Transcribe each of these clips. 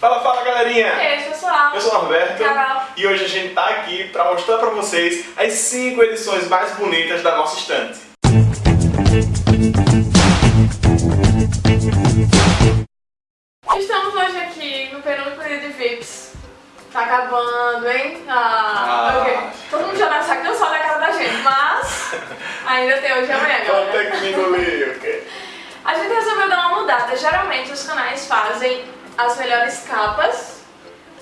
Fala, fala galerinha! E aí, pessoal? Eu sou o Norberto Carol. e hoje a gente tá aqui para mostrar para vocês as 5 edições mais bonitas da nossa estante. Estamos hoje aqui no penúltimo dia de VIPs. Tá acabando, hein? Ah, Ah. ok. Todo mundo já deve estar cansado da cara da gente, mas ainda tem hoje e amanhã, galera. ter que me engolir, ok? A gente resolveu dar uma mudada. Geralmente os canais fazem as melhores capas,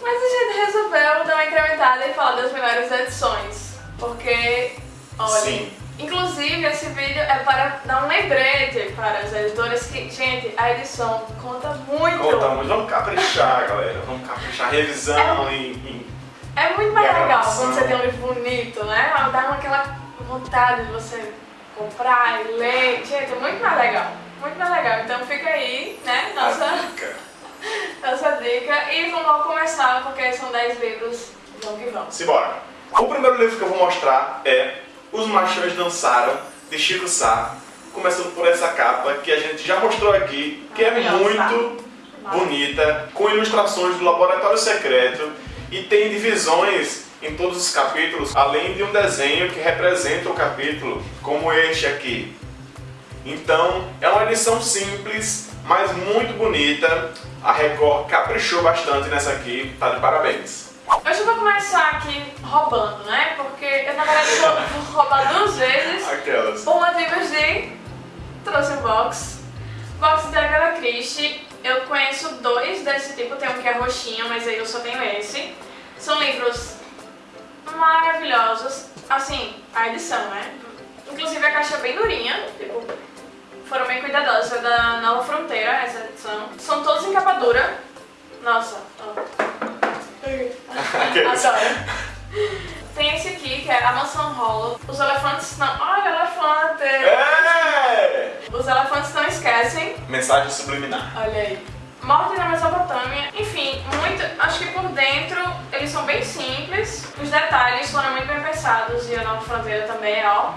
mas a gente resolveu dar uma incrementada e falar das melhores edições. Porque, olha, Sim. inclusive esse vídeo é para dar um lembrete para os editores que, gente, a edição conta muito. Conta muito, vamos caprichar, galera. Vamos caprichar. Revisão em, em- É muito mais legal quando você tem um livro bonito, né? Dá aquela vontade de você comprar e ler. Gente, é muito mais legal. Muito mais legal. Então fica aí, né? Nossa, nossa dica. E vamos logo começar, porque são 10 livros. Vamos que vamos. Simbora. O primeiro livro que eu vou mostrar é Os Machões Dançaram, de Chico Sá. Começando por essa capa que a gente já mostrou aqui, que é muito bonita, com ilustrações do Laboratório Secreto e tem divisões em todos os capítulos, além de um desenho que representa o capítulo, como este aqui. Então, é uma edição simples, mas muito bonita. A Record caprichou bastante nessa aqui, tá de parabéns. Hoje eu vou começar aqui roubando, né? Porque eu na verdade vou, roubar duas vezes. Aquelas. Por motivos de... Trouxe um box. Box da Agatha Christie. Eu conheço dois desse tipo. Tem um que é roxinho, mas aí eu só tenho esse. São livros maravilhosos. Assim, a edição, né? Inclusive a caixa é bem durinha. Tipo, foram bem cuidadosos. É da Nova Fronteira, essa edição. São todos em capa dura. Nossa, ó. Adoro. Tem esse aqui, que é a mansão Hollow. Os elefantes não... Olha, elefante! É! Os elefantes não esquecem. Mensagem subliminar. Olha aí. Morte na Mesopotâmia. Enfim, muito. Acho que por dentro eles são bem simples. Os detalhes foram muito bem pensados. E a Nova Fronteira também, ó.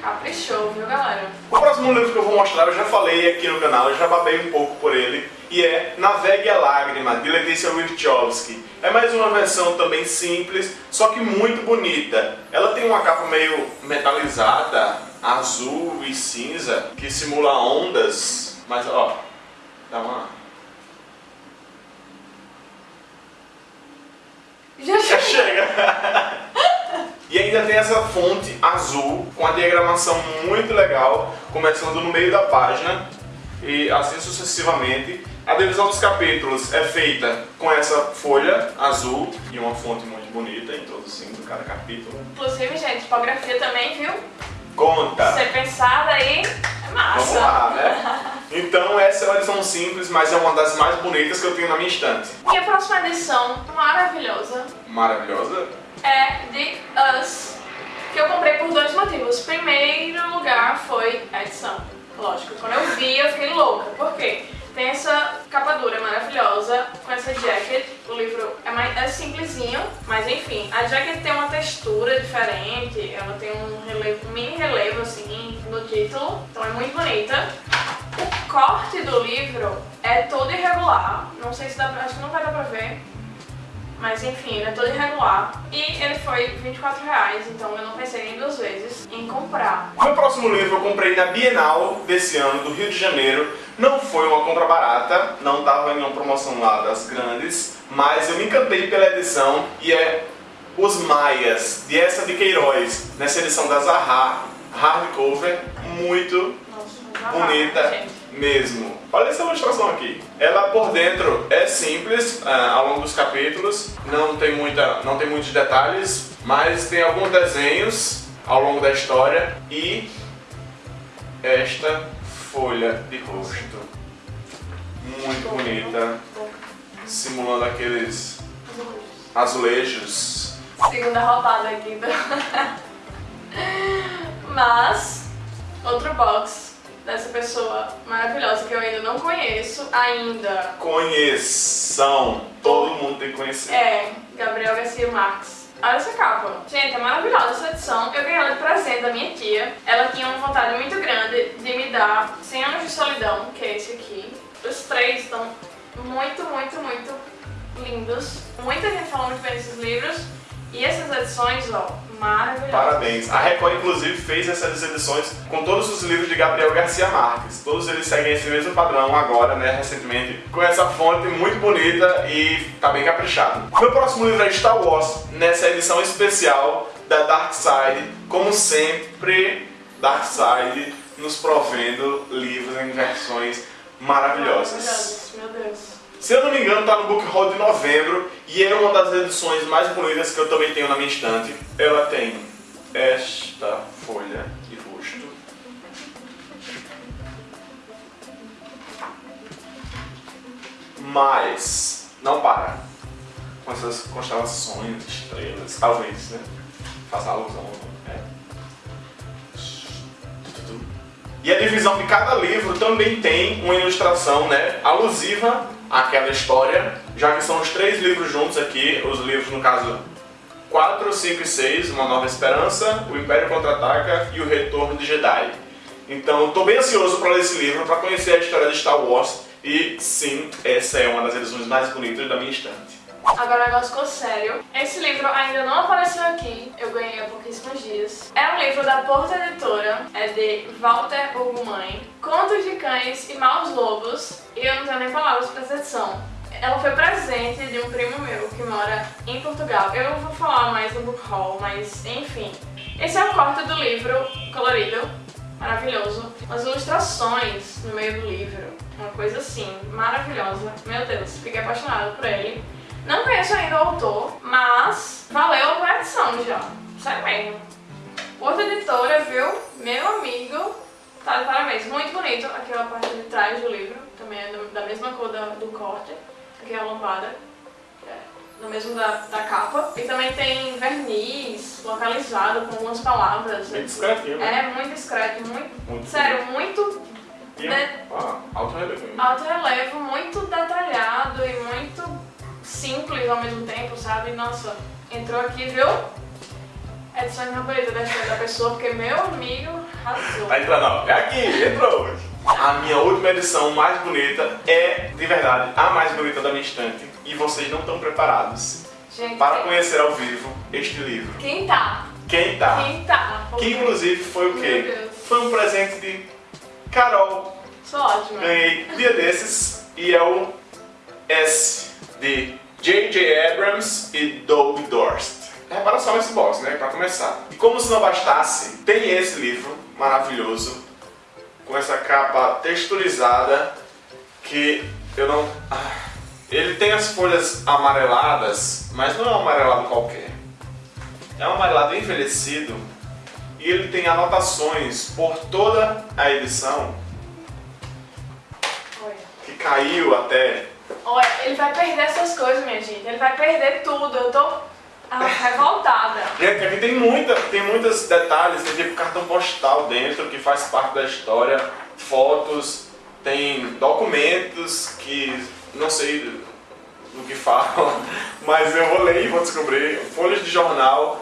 Caprichou, viu, galera? O próximo livro que eu vou mostrar, eu já falei aqui no canal, eu já babei um pouco por ele, e é Navegue a Lágrima, de Letícia Wachowski. É mais uma versão também simples, só que muito bonita. Ela tem uma capa meio metalizada, azul e cinza, que simula ondas, mas ó, dá uma... Já Já chega! E ainda tem essa fonte azul com a diagramação muito legal, começando no meio da página e assim sucessivamente. A divisão dos capítulos é feita com essa folha azul e uma fonte muito bonita introduzindo cada capítulo. Inclusive, gente, tipografia também, viu? Conta! Ser pensada aí é massa. Vamos lá, né? Então essa é uma edição simples, mas é uma das mais bonitas que eu tenho na minha estante. E a próxima edição, maravilhosa, Maravilhosa. É de Us, que eu comprei por dois motivos. Primeiro lugar foi a edição. Lógico, quando eu vi eu fiquei louca. Por quê? Tem essa capa dura maravilhosa, com essa jacket. O livro é, mais, é simplesinho, mas enfim. A jacket tem uma textura diferente, ela tem um, relevo, mini relevo assim no título, então é muito bonita. O corte do livro é todo irregular, não sei se dá pra, acho que não vai dar pra ver. Mas enfim, ele é todo irregular. E ele foi 24 reais, então eu não pensei nem duas vezes em comprar. Meu próximo livro eu comprei na Bienal desse ano, do Rio de Janeiro. Não foi uma compra barata, não estava em uma promoção lá das grandes, mas eu me encantei pela edição e é Os Maias, de essa de Queiroz, nessa edição da Zaha, hardcover, muito Nossa, bonita gente. Mesmo. Olha essa ilustração aqui. Ela por dentro é simples ah, ao longo dos capítulos, não tem, muita, não tem muitos detalhes, mas tem alguns desenhos ao longo da história e esta folha de rosto. Muito bonita, simulando aqueles azulejos. Segunda roubada aqui. do- Mas, outro box dessa pessoa maravilhosa que eu ainda não conheço ainda. Conheçam, todo mundo tem que conhecer. É, Gabriel Garcia Marques. Olha essa capa. Gente, é maravilhosa essa edição. Eu ganhei ela de presente da minha tia. Ela tinha uma vontade muito grande de me dar 100 anos de solidão, que é esse aqui. Os três estão muito, muito, muito lindos. Muita gente falou muito bem desses livros. E essas edições, ó, Parabéns. A Record, inclusive, fez essas edições com todos os livros de Gabriel Garcia Marques. Todos eles seguem esse mesmo padrão agora, né, recentemente, com essa fonte muito bonita e tá bem caprichado. Meu próximo livro é Star Wars, nessa edição especial da Dark Side. Como sempre, Dark Side nos provendo livros em versões maravilhosas. Maravilhosas, meu Deus. Se eu não me engano, tá no Book Haul de novembro e é uma das edições mais bonitas que eu também tenho na minha estante. Ela tem esta folha de rosto. Mas não para com essas constelações, estrelas, talvez, né? Faça alusão. É. E a divisão de cada livro também tem uma ilustração né, alusiva àquela história, já que são os três livros juntos aqui, os livros no caso 4, 5 e 6, Uma Nova Esperança, O Império Contra-Ataca e O Retorno de Jedi. Então estou bem ansioso para ler esse livro, para conhecer a história de Star Wars e sim, essa é uma das edições mais bonitas da minha estante. Agora o negócio ficou sério. Esse livro ainda não apareceu aqui, eu ganhei há pouquíssimos dias. É um livro da Porta Editora, é de Walter Ugumãe, Contos de Cães e Maus Lobos, e eu não tenho nem palavras para essa edição. Ela foi presente de um primo meu que mora em Portugal. Eu não vou falar mais no book haul, mas enfim. Esse é o corte do livro colorido, maravilhoso. Umas ilustrações no meio do livro, uma coisa assim, maravilhosa. Meu Deus, fiquei apaixonada por ele. Não conheço ainda o autor, mas valeu a edição já. Sério mesmo. Outra editora, viu? Meu amigo, tá de parabéns. Muito bonito. Aquela parte de trás do livro, também é da mesma cor da- do corte. Aqui é a lombada. É, no mesmo da, da capa. E também tem verniz localizado com algumas palavras. Bem discretinho, né? É muito discreto, muito. Muito Sério, muito E né? ah, alto relevo. hein? alto relevo, muito detalhado e muito simples ao mesmo tempo, sabe? Nossa, entrou aqui, viu? Edições mais bonitas da história da pessoa, porque meu amigo arrasou. Tá entrando, ó. É aqui, entrou. A minha última edição mais bonita é, de verdade, a mais bonita da minha estante. E vocês não estão preparados Gente, para quem- conhecer ao vivo este livro. quem tá? Quem tá? Quem tá? Que inclusive foi o quê? Foi um presente de Carol. Sou ótima. Ganhei dia desses e é o S de J.J. Abrams e Doug Dorst. Repara só nesse box, né? Pra começar. E como se não bastasse, tem esse livro maravilhoso com essa capa texturizada que eu não. Ah, ele tem as folhas amareladas, mas não é um amarelado qualquer. É um amarelado envelhecido e ele tem anotações por toda a edição que caiu até. Olha, ele vai perder essas coisas, minha gente. Ele vai perder tudo. Eu tô ah, revoltada. Gente, aqui tem muita, tem muitos detalhes, tem tipo cartão postal dentro que faz parte da história, fotos, tem documentos que não sei do, que falam, mas eu vou ler e vou descobrir. Folhas de jornal.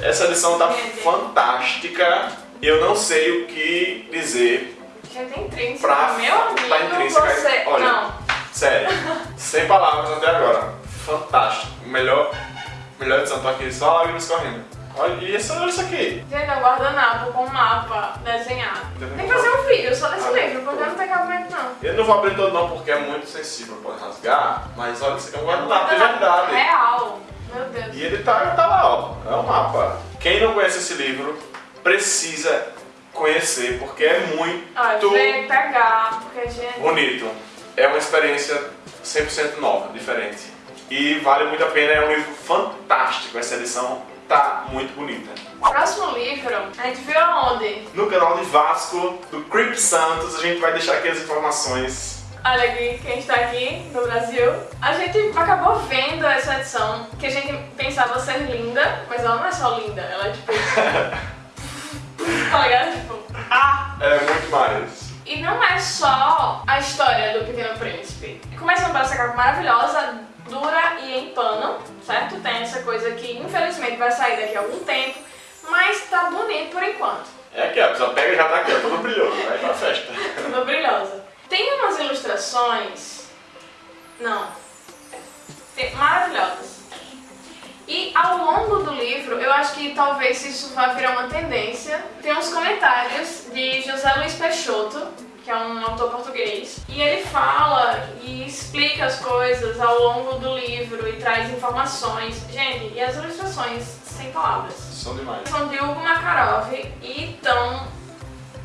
Essa edição tá fantástica. Eu não sei o que dizer. Gente, intrínseca. Pra- Meu amigo, tá intrínseca. você... Olha. Não. Sério, sem palavras até agora. Fantástico. Melhor, melhor edição. Tô aqui só lágrimas correndo. Olha, e esse, olha isso aqui. Gente, é um guardanapo com um mapa desenhado. Tem que fazer um vídeo só desse Ah, livro, porque não tem cabimento não. Eu não vou abrir todo não porque é muito sensível, pode rasgar, mas olha, isso aqui é um guardanapo de verdade. Real. Meu Deus. E ele tá, tá lá, ó, é um mapa. Quem não conhece esse livro precisa conhecer, porque é muito vem pegar, porque, gente... bonito. É uma experiência 100% nova, diferente. E vale muito a pena, é um livro fantástico, essa edição tá muito bonita. Próximo livro, a gente viu aonde? No canal de Vasco, do Creep Santos, a gente vai deixar aqui as informações. Olha aqui, quem está aqui no Brasil. A gente acabou vendo essa edição, que a gente pensava ser linda, mas ela não é só linda, ela é tipo... tá ligado? Tipo, ah! É muito mais. E não é só a história do Pequeno Príncipe. Começando por essa capa maravilhosa, dura e em pano, certo? Tem essa coisa que infelizmente vai sair daqui a algum tempo, mas tá bonito por enquanto. É aqui, a pessoa pega e já tá aqui, ó, tudo brilhoso, vai pra festa. tudo brilhosa. Tem umas ilustrações... Não. Tem... Maravilhosas. E ao longo do livro, eu acho que talvez isso vá virar uma tendência, tem uns comentários de José Luiz Peixoto, que é um autor português, e ele fala e explica as coisas ao longo do livro e traz informações. Gente, e as ilustrações sem palavras? São demais. São de Hugo Makarov e tão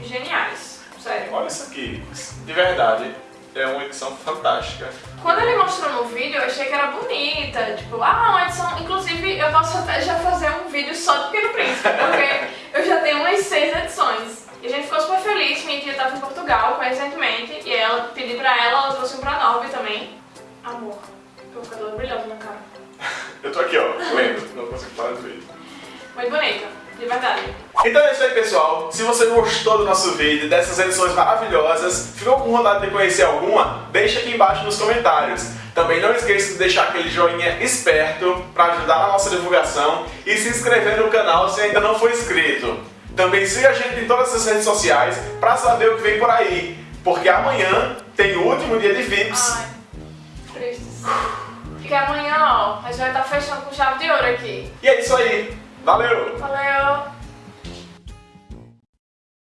geniais. Sério. Olha isso aqui, de verdade, é uma edição fantástica. Quando ele mostrou no vídeo, eu achei que era bonita, tipo, ah, uma edição. Inclusive, eu posso até já fazer um vídeo só do Pequeno Príncipe, porque eu já tenho umas seis edições. E a gente ficou super feliz, minha tia estava em Portugal recentemente, e ela pedi pra ela, ela trouxe um pra Norby também. Amor, provocador brilhoso na cara. Eu tô aqui, ó, lendo, não consigo parar de ver. Muito bonita, de verdade. Então é isso aí, pessoal. Se você gostou do nosso vídeo, dessas edições maravilhosas, ficou com vontade de conhecer alguma, deixa aqui embaixo nos comentários. Também não esqueça de deixar aquele joinha esperto para ajudar na nossa divulgação e se inscrever no canal se ainda não for inscrito. Também siga a gente em todas as redes sociais para saber o que vem por aí, porque amanhã tem o último dia de VIPs. Ai, tristes. Porque amanhã, ó, a gente vai estar fechando com chave de ouro aqui. E é isso aí. Valeu! Valeu!